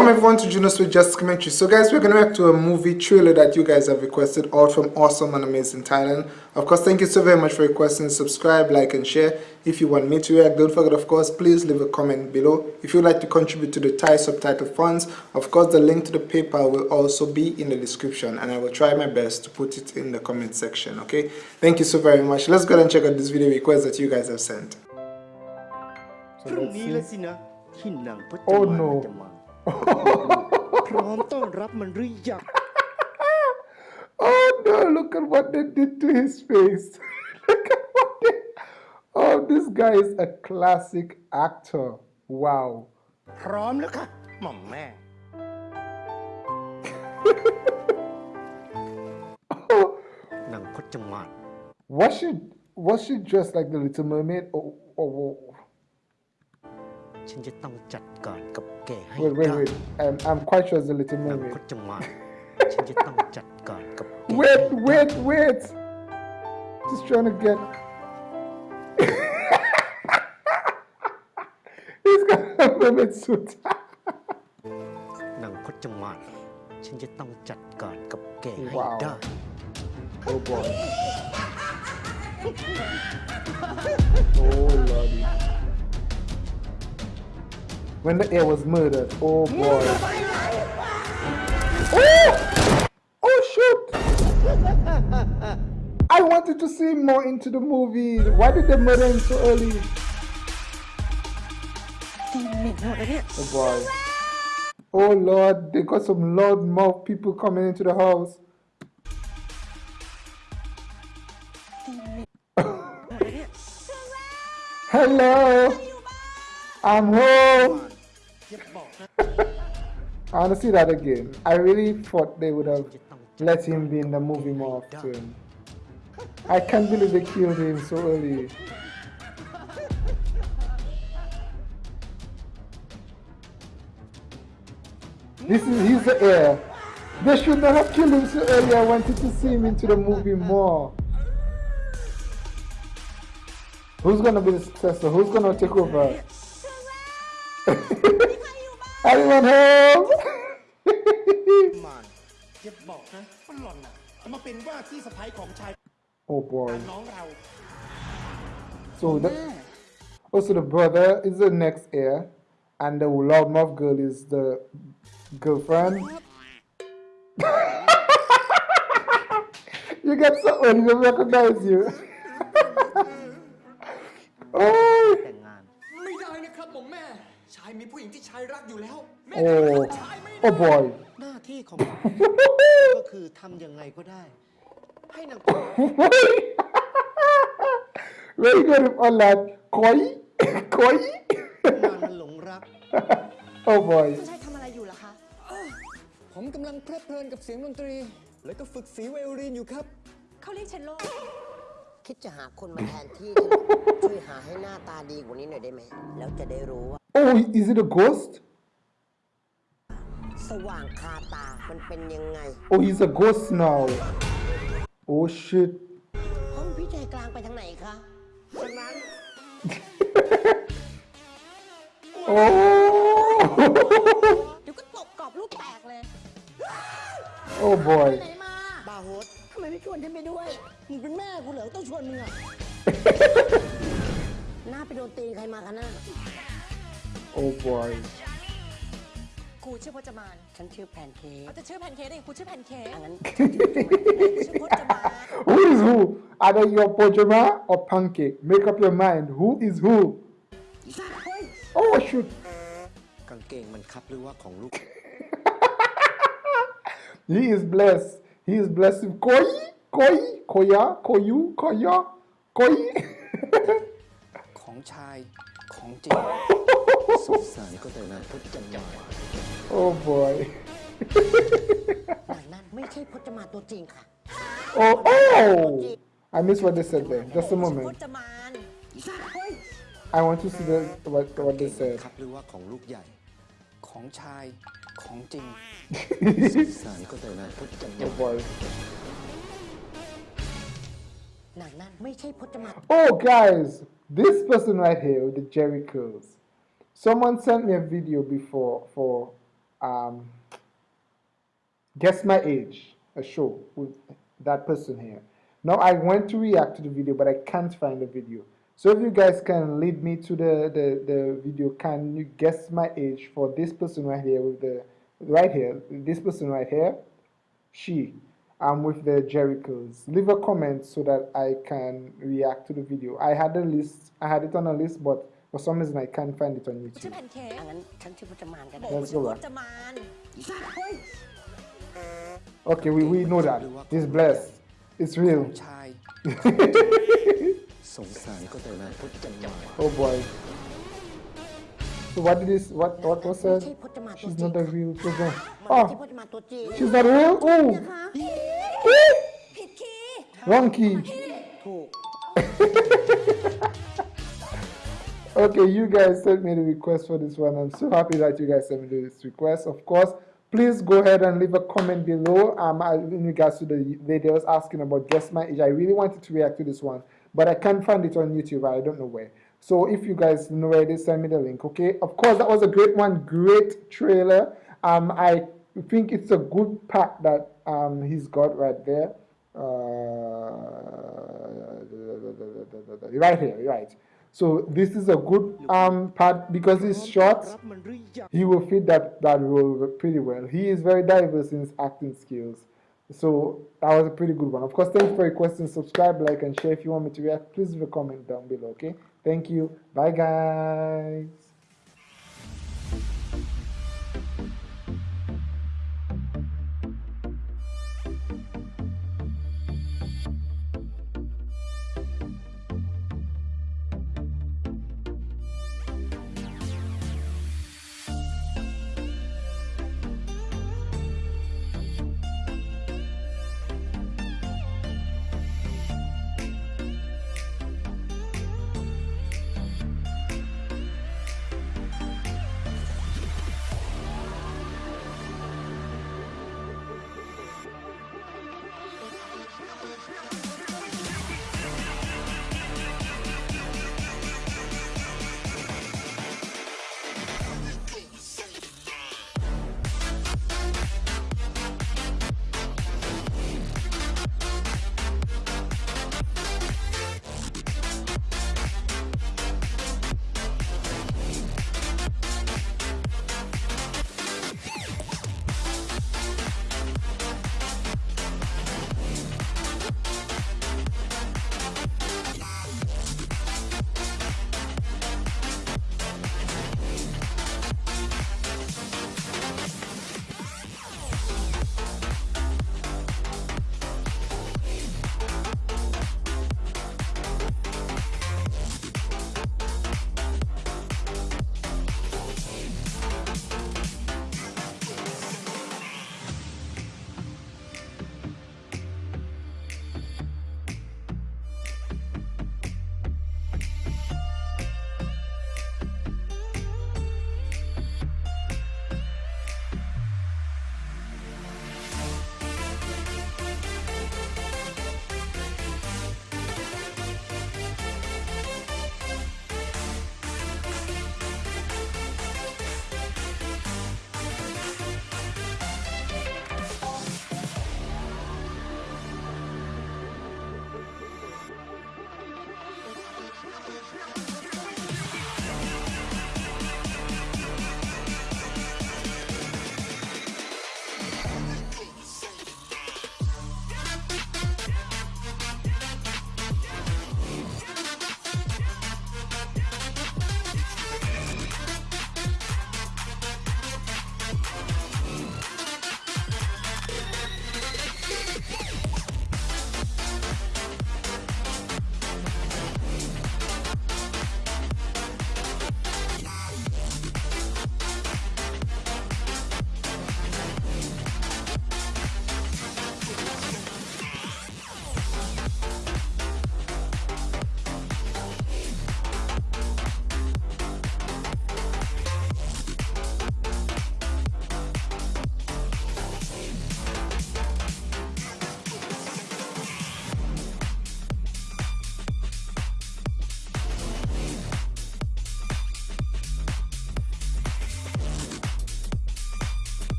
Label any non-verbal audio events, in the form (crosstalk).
Welcome everyone to Junos with Just Commentary. So guys, we're going to react to a movie trailer that you guys have requested all from Awesome and Amazing Thailand. Of course, thank you so very much for requesting. Subscribe, like and share. If you want me to react, don't forget of course, please leave a comment below. If you'd like to contribute to the Thai subtitle funds, of course the link to the PayPal will also be in the description and I will try my best to put it in the comment section, okay? Thank you so very much. Let's go and check out this video request that you guys have sent. So. Oh no. พร้อมต้อนรับมันหรือยัง (laughs) Oh no, look at what they did to his face. (laughs) look at what they... Oh, this guy is a classic actor. Wow. พร้อมแล้วค่ะหม่อมแม่ นางพจมาน (laughs) Was she was she dressed like the Little Mermaid or, or, or ฉันจะต้องจัดการกับแกให้ wait ได้ wait wait I'm I'm quite sure it's the Little นาง Mermaid พจมานฉันจะต้องจัดการกับแก (laughs) Wait wait wait just trying to get (laughs) he's got a mermaid suit (laughs) นางพจมานฉันจะต้องจัดการกับแกให้ ว้าว ได้ oh boy oh lordy when the air was murdered. Oh boy. Oh! Oh shoot! (laughs) I wanted to see more into the movie. Why did they murder him so early? Oh boy. Oh lord, they got some loud mouth people coming into the house. (laughs) Hello! I'm home! (laughs) I want to see that again. I really thought they would have let him be in the movie more often. I can't believe they killed him so early. This is he's the heir. They should not have killed him so early. I wanted to see him into the movie more. Who's gonna be the successor? Who's gonna take over? Anyone home? มานอย่าบอกนะว่าหล่อนน่ะจะมาเป็นว่าที่สะพ้ายของชาย oh boy. น้องเรา So the also the brother is the next heir, and the loudmouth girl is the girlfriend. (laughs) you get so old, they recognize you. ายมีผู้หญิงที่ชายรักอยู่แล้วแม่ Oh, ชายไม่ oh boy. หน้าที่ของก็คือทำยังไงก็ได้ ให้นาง Very good on that. Koi? Koi? งานมันหลงรัก oh boy. คุณชายทำอะไรอยู่ล่ะคะ ผมกำลังเพลิดเพลินกับเสียงดนตรี แล้วก็ฝึกสีไวโอลินอยู่ครับ เขาเรียกเชนโล คิดจะหาคนมาแทนที่ฉันช่วยหาให้หน้าตาดีกว่านี้หน่อยได้ไหม แล้วจะได้รู้ว่า Oh, is it a ghost? สว่างคาตา มันเป็นยังไง Oh, he's a ghost now. Oh shit. ห้องพี่ชายกลางไปทางไหนคะทางนั้น Oh. เดี๋ยวก็ตบกรอบลูกแตกเลย oh boy. ไหนมา บาโฮสทำ ไมไม่ชวนฉันไปด้วย มึงเป็นแม่กูเหรอต้องชวนมึงอะหน้าไปโดนตีใครมาคะหน้า Oh boy. ครูชื่อพจมานฉันชื่อแพนเค้กเขาจะชื่อแพนเค้กได้ไงครูชื่อแพนเค้กอันนั้นชื่อพจมาน Who is who? Either you're Pojama or Pancake. Make up your mind. Who is who? Oh shoot. กางเกงมันคับหรือว่าของลูก He is blessed. He is blessed with koi, koi, koya, koyu, koya, koi. ของชาย ของจริง สงสารก็แต่นางพจมาน oh boy. นางนั่นไม่ใช่พจมาตัวจริงค่ะ Oh oh. I missed what they said there. Just a ชื่อพ moment. จมาน I want to see the what what they said. คับหรือว่าของลูกใหญ่ ของชาย ของจริง สงสารก็แต่นางพจมา Oh น boy. นางนั่นไม่ใช่พจมา (laughs) Oh guys, this person right here with the Jerry curls. Someone sent me a video before for uh, Guess My Age, a show with that person here. Now I went to react to the video, but I can't find the video. So if you guys can lead me to the, the, the video, can you guess my age for this person right here with the right here, this person right here, she, I'm with the Jerichos. Leave a comment so that I can react to the video. I had a list, I had it on a list, but for some reason I can't find it on YouTube. Let's go back. Okay, we, we know that. He's blessed. It's real. (laughs) ชาย สงสารก็แต่นายพจมาน Oh boy. So what did this, what, what was ไม่ said? ใช่พจมานตัว She's จริง not a real person. มันไม่ใช่ Oh, พจมานตัวจริง she's not real? Oh, ผิดคีย์ wrong key. ถูก Okay, you guys sent me the request for this one. I'm so happy that you guys sent me this request. Of course, please go ahead and leave a comment below um, I- in regards to the videos asking about Guess My Age. I really wanted to react to this one, but I can't find it on YouTube. I don't know where. So if you guys know where it is, send me the link. Okay. Of course, that was a great one. Great trailer. Um, I think it's a good pack that um he's got right there. Uh, right here, right. So this is a good um part because he's short. He will fit that that role pretty well. He is very diverse in his acting skills. So that was a pretty good one. Of course, thanks for your questions. Subscribe, like, and share if you want me to react. Please leave a comment down below. Okay. Thank you. Bye, guys.